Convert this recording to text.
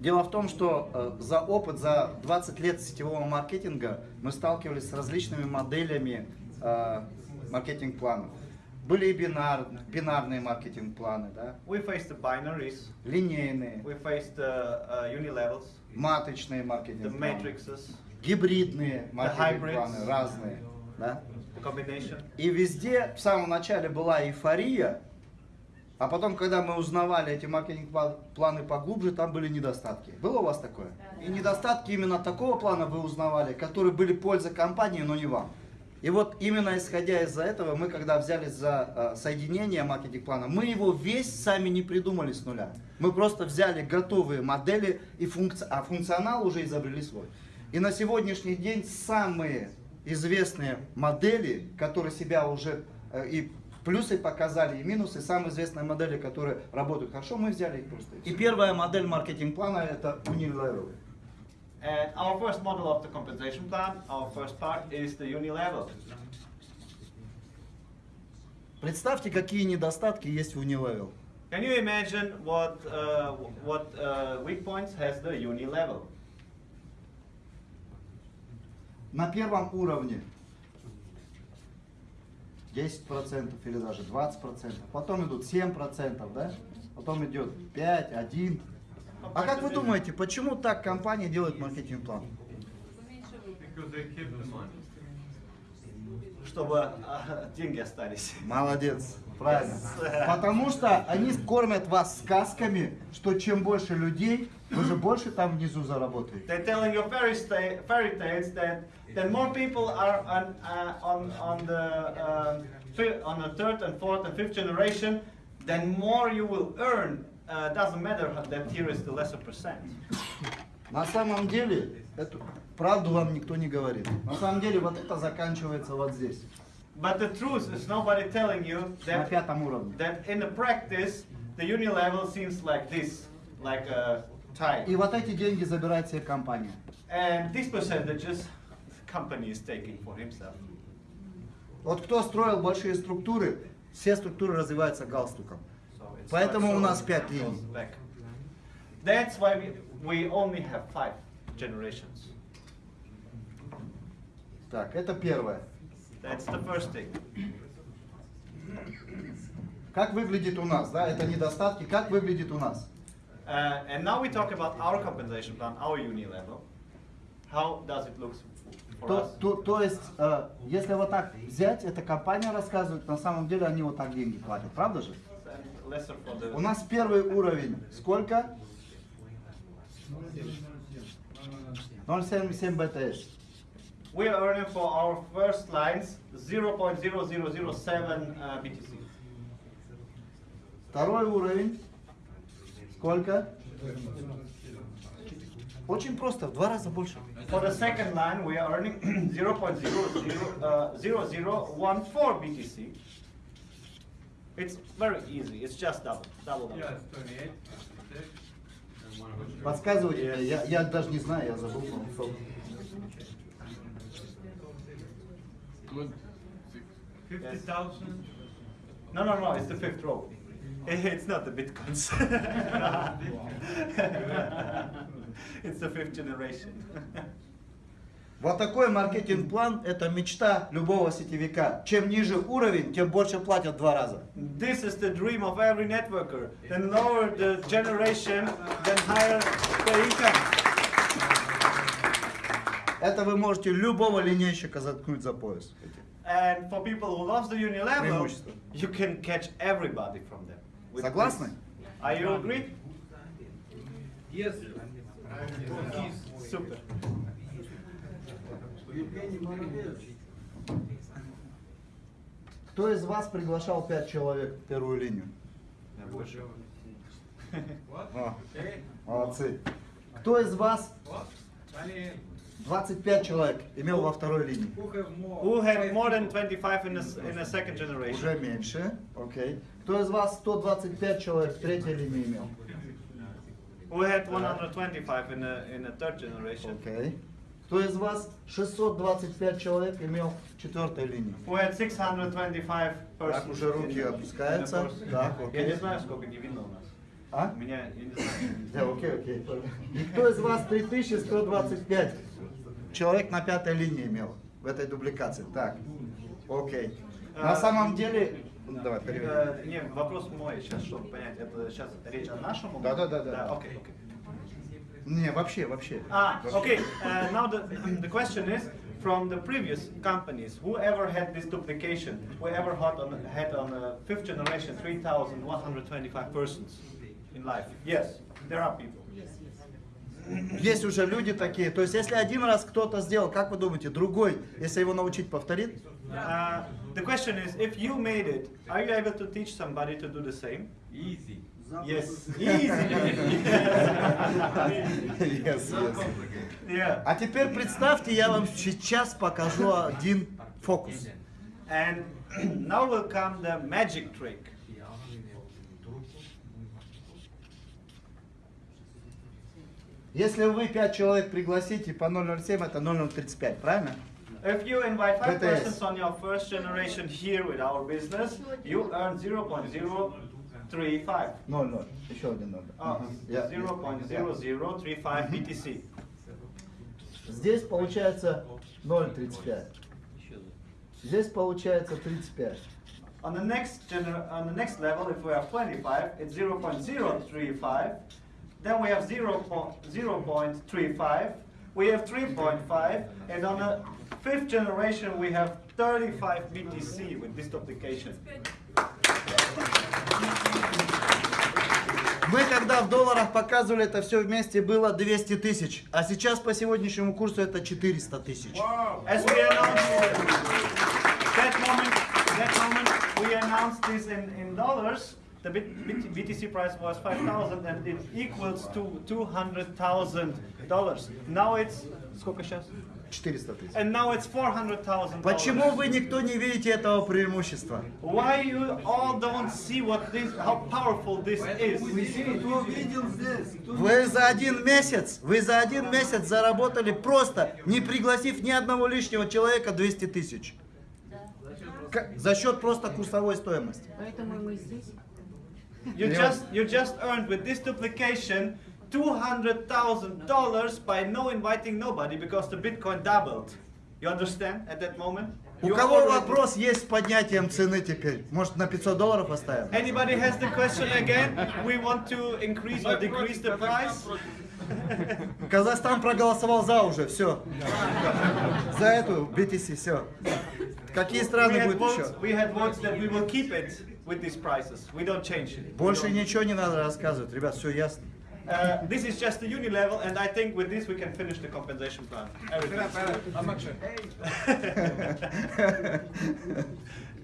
Дело в том, что э, за опыт, за 20 лет сетевого маркетинга мы сталкивались с различными моделями э, маркетинг-планов. Были и бинар, бинарные маркетинг-планы, да? We faced the binaries, линейные, we faced the uh, unilevels, маточные the маркетинг-планы, matrices, гибридные маркетинг-планы, разные. Да? the combination. И везде в самом начале была эйфория, а потом, когда мы узнавали эти маркетинг-планы поглубже, там были недостатки. Было у вас такое? И недостатки именно такого плана вы узнавали, которые были польза компании, но не вам. И вот именно исходя из-за этого, мы когда взялись за э, соединение маркетинг-плана, мы его весь сами не придумали с нуля. Мы просто взяли готовые модели, и функци... а функционал уже изобрели свой. И на сегодняшний день самые известные модели, которые себя уже э, и плюсы показали, и минусы, самые известные модели, которые работают хорошо, мы взяли их просто. И первая модель маркетинг-плана это Unilever. And our first model of the compensation plan, our first part is the unilevel. Представьте, какие недостатки есть в Unilevel. Can you imagine what uh, what uh, weak points has the unilevel? На первом уровне 10% или даже 20%, потом идут 7%, да? потом идет 5, 1. А как вы думаете, почему так компания делает the money. Чтобы uh, деньги остались. Молодец, правильно. Потому что они кормят вас сказками, что чем больше людей, вы же больше там внизу заработаете. They're telling you fairy, sta- fairy tales that that more people are on uh, on on the uh, fi- on the third and fourth and fifth generation, then more you will earn. Uh, doesn't matter that here is the lesser percent. На самом деле, эту правду вам никто не говорит. На самом деле, вот это заканчивается вот здесь, But the truth is nobody telling you на that пятом уровне. that in the practice the unilevel seems like this, like a tie. И вот эти деньги забирает себе компания. And these percentages company is taking for himself. Вот кто строил большие структуры, все структуры развиваются галстуком. So Поэтому у нас пять линий. That's why we, we only have five generations. Так, это первое. That's the first thing. Как выглядит у нас, да, это недостатки, как выглядит у нас? Uh, and now we talk about our compensation plan, our uni level. How does it look for То, us? то, то есть, э, если вот так взять, эта компания рассказывает, на самом деле они вот так деньги платят, правда же? У нас первый уровень сколько? 0,77 БТС. We are earning for our first lines 0.0007 uh, BTC. Второй уровень сколько? Очень просто, в два раза больше. For the second line, we are earning 0.0014 uh, BTC. It's very easy. It's just double, double. double. Yeah, it's 28. And one of which- Подсказывайте я, я даже не знаю, я забыл. Good. Six. 50,000. No, no, no. It's the fifth row. It's not the bitcoins. it's the fifth generation. Вот такой маркетинг-план – это мечта любого сетевика. Чем ниже уровень, тем больше платят два раза. This is the dream of every networker. The lower the generation, then higher the income. Это вы можете любого линейщика заткнуть за пояс. And for people who loves the unilevel, you can catch everybody from them. Согласны? Are you agree? Yes. Super. Кто из вас приглашал пять человек в первую линию? О, молодцы. Кто из вас 25 человек имел во второй линии? Who had more than 25 in the, s- in the second generation? Уже меньше, окей. Кто из вас 125 человек в третьей линии имел? Who had 125 in the, in the third generation? Окей. Кто из вас 625 человек имел в четвертой линии? Who had 625 persons? Так, уже руки опускаются. first- Так, Я окей. не знаю, сколько не видно у нас. А? У меня, я не знаю. Да, окей, окей. Никто из вас 3125 человек на пятой линии имел в этой дубликации. Так, окей. На А, самом деле... Ну, Давай, переведи. Э, не, вопрос мой сейчас, чтобы понять, это сейчас речь о нашем? Да, да, да, да. окей, окей. Не, вообще, вообще. Ah, okay. Uh, now the, the question is from the previous companies, whoever had this duplication, whoever had on, had on a fifth generation 3,125 persons in life? Yes, there are people. Есть уже люди такие. То есть, если один раз кто-то сделал, как вы думаете, другой, если его научить, повторит? Uh, the question is, if you made it, are you able to teach somebody to do the same? Easy. Yes, easy. Yes, yes. yeah. А теперь представьте, я вам сейчас покажу один фокус. And now will come the magic trick. Если вы 5 человек пригласите по 007, это 0035, правильно? If you invite five BTS. persons on your first generation here with our business, you earn 0.035. 00. Еще один 0. Uh, 0.0035 BTC. Здесь получается 0,35. Здесь получается 35. On the next gener on the next level, if we have 25, it's 0.035. Then we have 0 0.35. We have 3.5, and on the fifth generation, we have 35 BTC with this duplication. Мы когда в долларах показывали это все вместе было 200 тысяч, а сейчас по сегодняшнему курсу это 400 тысяч. As we announced that moment, that moment we announced this in, in dollars. The BTC price was 5,000 and it equals to 200,000 dollars. Now it's сколько сейчас? 400 тысяч. And now it's 400,000 Почему вы никто не видите этого преимущества? Why you all don't see what this, how powerful this is? Вы за один месяц, вы за один месяц заработали просто, не пригласив ни одного лишнего человека, 200 тысяч. За счет просто курсовой стоимости. Поэтому мы здесь. You just you just earned with this duplication two hundred thousand dollars by no inviting nobody because the Bitcoin doubled. You understand at that moment? У You кого already- вопрос есть с поднятием цены теперь? Может на 500 долларов оставим? Anybody has the question again? We want to increase or decrease the price? Казахстан проголосовал за уже, все. За эту BTC, все. Какие We страны had, будут еще? votes, we had votes that we will keep it with these prices. We don't change it. We Больше don't- ничего не надо рассказывать, ребят, все ясно. Uh, this is just the uni level, and I think with this we can finish the compensation plan. Everything.